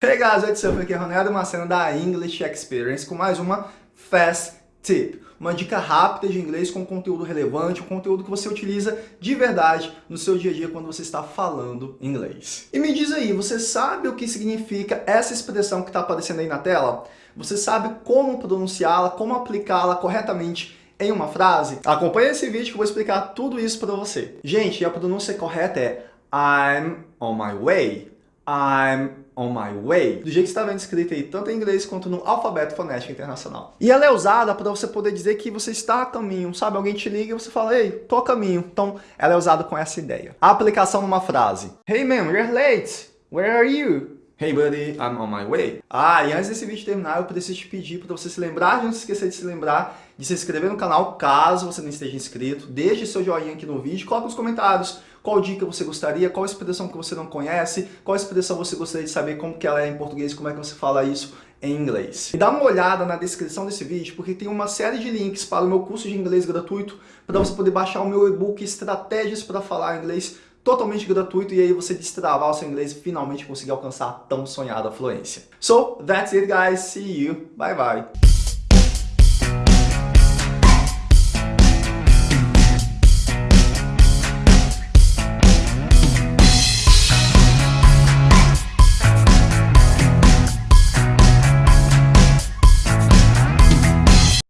Hey guys, what's up? Aqui é Ronaldo Macena da English Experience com mais uma Fast Tip. Uma dica rápida de inglês com conteúdo relevante, um conteúdo que você utiliza de verdade no seu dia a dia quando você está falando inglês. E me diz aí, você sabe o que significa essa expressão que está aparecendo aí na tela? Você sabe como pronunciá-la, como aplicá-la corretamente em uma frase? Acompanhe esse vídeo que eu vou explicar tudo isso para você. Gente, a pronúncia correta é I'm on my way. I'm on my way, do jeito que está vendo escrito aí, tanto em inglês quanto no alfabeto fonético internacional. E ela é usada para você poder dizer que você está a caminho, sabe? Alguém te liga e você fala, ei, tô a caminho. Então, ela é usada com essa ideia. A aplicação numa frase. Hey man, you're late. Where are you? Hey buddy, I'm on my way. Ah, e antes desse vídeo terminar, eu preciso te pedir para você se lembrar, de não se esquecer de se lembrar de se inscrever no canal, caso você não esteja inscrito. Deixe seu joinha aqui no vídeo, coloque nos comentários qual dica você gostaria, qual expressão que você não conhece, qual expressão você gostaria de saber como que ela é em português, como é que você fala isso em inglês. E dá uma olhada na descrição desse vídeo, porque tem uma série de links para o meu curso de inglês gratuito, para você poder baixar o meu e-book Estratégias para Falar Inglês totalmente gratuito e aí você destravar o seu inglês e finalmente conseguir alcançar a tão sonhada fluência. So, that's it guys, see you, bye bye.